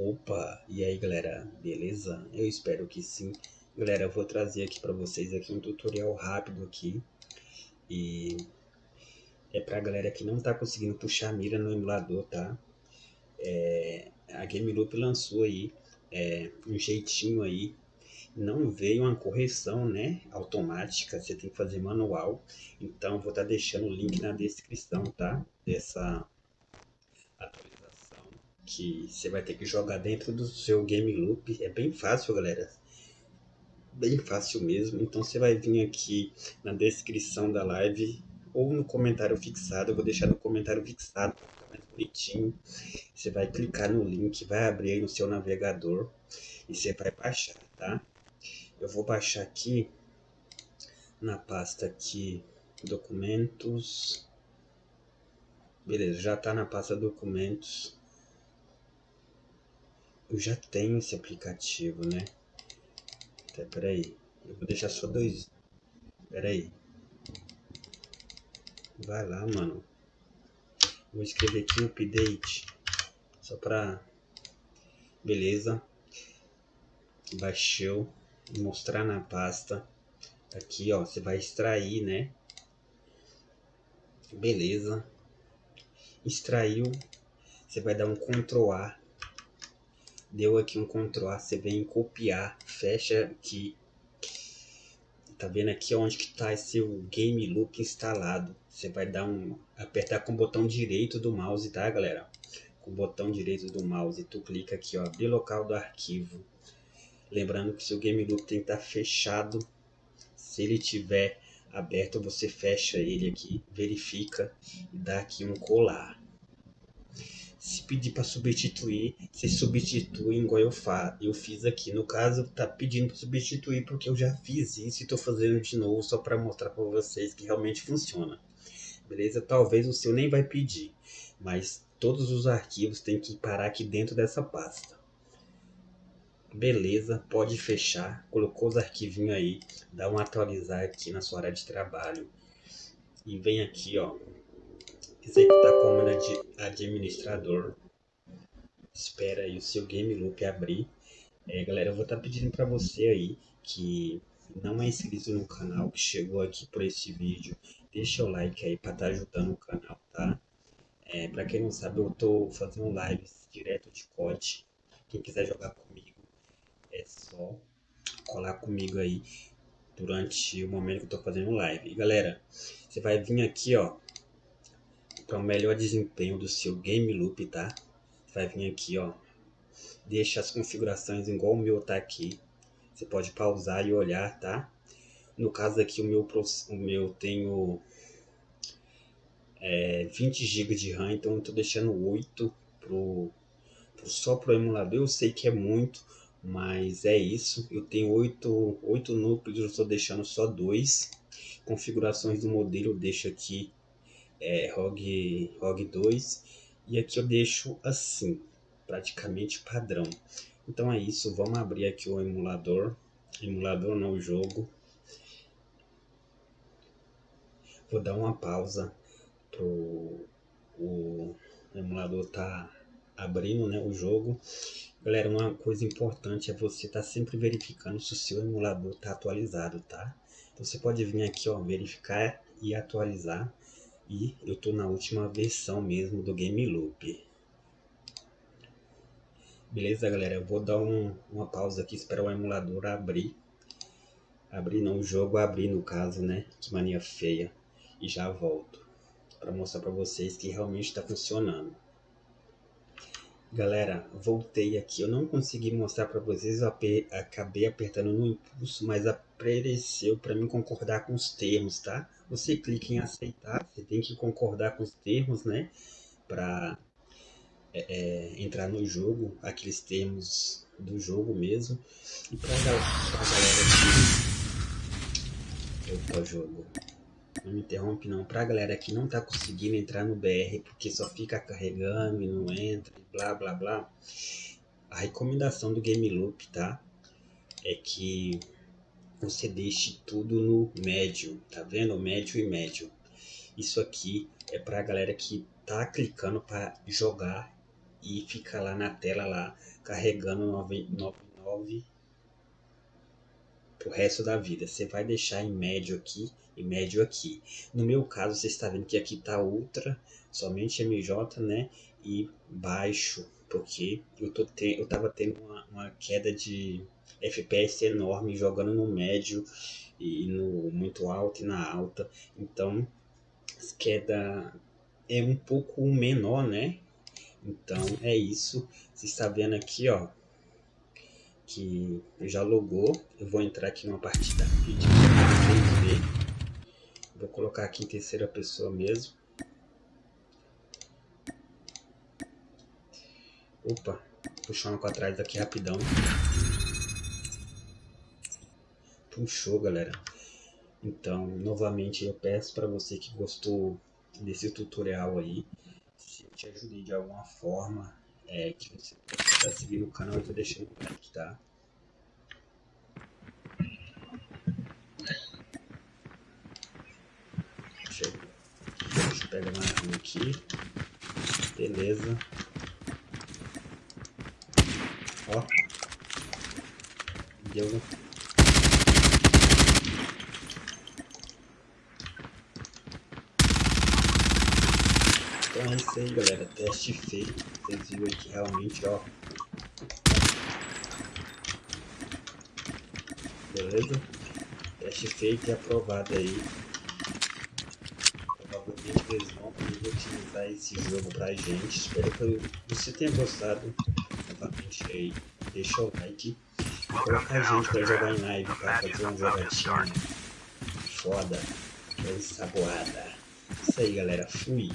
Opa, e aí galera, beleza? Eu espero que sim. Galera, eu vou trazer aqui para vocês aqui um tutorial rápido aqui. E é pra galera que não tá conseguindo puxar a mira no emulador, tá? É, a Game Loop lançou aí é, um jeitinho aí. Não veio uma correção, né? Automática, você tem que fazer manual. Então, vou estar tá deixando o link na descrição, tá? Dessa que você vai ter que jogar dentro do seu game loop. É bem fácil, galera. Bem fácil mesmo. Então você vai vir aqui na descrição da live ou no comentário fixado. Eu vou deixar no comentário fixado, mais bonitinho. Você vai clicar no link, vai abrir aí no seu navegador e você vai baixar, tá? Eu vou baixar aqui na pasta aqui documentos. Beleza, já está na pasta documentos eu já tenho esse aplicativo, né? Até, peraí. Eu vou deixar só dois. Peraí. Vai lá, mano. Vou escrever aqui update. Só pra... Beleza. Baixou. Mostrar na pasta. Aqui, ó. Você vai extrair, né? Beleza. Extraiu. Você vai dar um Ctrl A deu aqui um Ctrl A, você vem copiar, fecha aqui. Tá vendo aqui onde que tá esse Game Loop instalado? Você vai dar um apertar com o botão direito do mouse, tá, galera? Com o botão direito do mouse, tu clica aqui, ó, abrir local do arquivo. Lembrando que seu Game Loop tem que estar tá fechado. Se ele tiver aberto, você fecha ele aqui, verifica e dá aqui um colar. Se pedir para substituir, você substitui igual eu, fa eu fiz aqui. No caso, tá pedindo para substituir porque eu já fiz isso e estou fazendo de novo só para mostrar para vocês que realmente funciona. Beleza? Talvez o seu nem vai pedir, mas todos os arquivos têm que parar aqui dentro dessa pasta. Beleza, pode fechar. Colocou os arquivinhos aí, dá um atualizar aqui na sua área de trabalho. E vem aqui, ó, executar comando de administrador. Espera aí o seu game loop abrir. É, galera, eu vou estar tá pedindo para você aí que não é inscrito no canal, que chegou aqui por esse vídeo, deixa o like aí para estar tá ajudando o canal, tá? É, para quem não sabe, eu tô fazendo lives direto de COD. Quem quiser jogar comigo, é só colar comigo aí durante o momento que eu tô fazendo live. E galera, você vai vir aqui, ó, para o melhor desempenho do seu game loop, tá? Vai vir aqui, ó. Deixa as configurações igual o meu tá aqui. Você pode pausar e olhar, tá? No caso aqui, o meu, o meu tenho é, 20 GB de RAM, então eu tô deixando 8 pro, pro, só pro emulador. Eu sei que é muito, mas é isso. Eu tenho 8, 8 núcleos, eu estou deixando só 2. Configurações do modelo eu deixo aqui é, ROG, ROG 2 e aqui eu deixo assim, praticamente padrão. Então é isso, vamos abrir aqui o emulador, emulador não o jogo. Vou dar uma pausa pro o emulador tá abrindo né, o jogo. Galera, uma coisa importante é você estar tá sempre verificando se o seu emulador está atualizado, tá? Então você pode vir aqui, ó, verificar e atualizar. E eu tô na última versão mesmo do Game Loop. Beleza, galera? Eu vou dar um, uma pausa aqui, esperar o emulador abrir. Abrir não, o jogo abrir no caso, né? Que mania feia. E já volto. para mostrar para vocês que realmente está funcionando. Galera, voltei aqui. Eu não consegui mostrar para vocês. Eu acabei apertando no impulso, mas apareceu para mim concordar com os termos, tá? Você clica em aceitar. Você tem que concordar com os termos, né? Para é, é, entrar no jogo, aqueles termos do jogo mesmo. E para a galera aqui. Opa, jogo. Não me interrompe não. Pra galera que não tá conseguindo entrar no BR porque só fica carregando e não entra e blá blá blá. A recomendação do Game Loop, tá? É que você deixe tudo no médio, tá vendo? Médio e médio. Isso aqui é pra galera que tá clicando para jogar e fica lá na tela lá carregando 99 pro resto da vida. Você vai deixar em médio aqui e médio aqui. No meu caso, você está vendo que aqui tá ultra, somente MJ, né? E baixo, porque eu, tô te, eu tava tendo uma, uma queda de FPS enorme jogando no médio e no muito alto e na alta. Então, queda é um pouco menor, né? Então é isso. Você está vendo aqui, ó, que já logou. Eu vou entrar aqui numa partida. Vou colocar aqui em terceira pessoa mesmo. Opa, puxando para trás daqui rapidão. Puxou, galera. Então, novamente, eu peço para você que gostou desse tutorial aí, se eu te ajudei de alguma forma, é, que você está seguindo o canal, eu tô deixando like, tá? Deixa eu, pegar mais um aqui. Beleza. Ó. Deu Então é isso aí galera, teste feito, vocês viram aqui realmente ó. Beleza? Teste feito e aprovado aí. Provavelmente eles vão poder utilizar esse jogo pra gente. Espero que você tenha gostado. Novamente aí, deixa o like. E coloca a gente pra jogar em live, pra fazer uma jogatina foda, bem saboada. Isso aí galera, fui!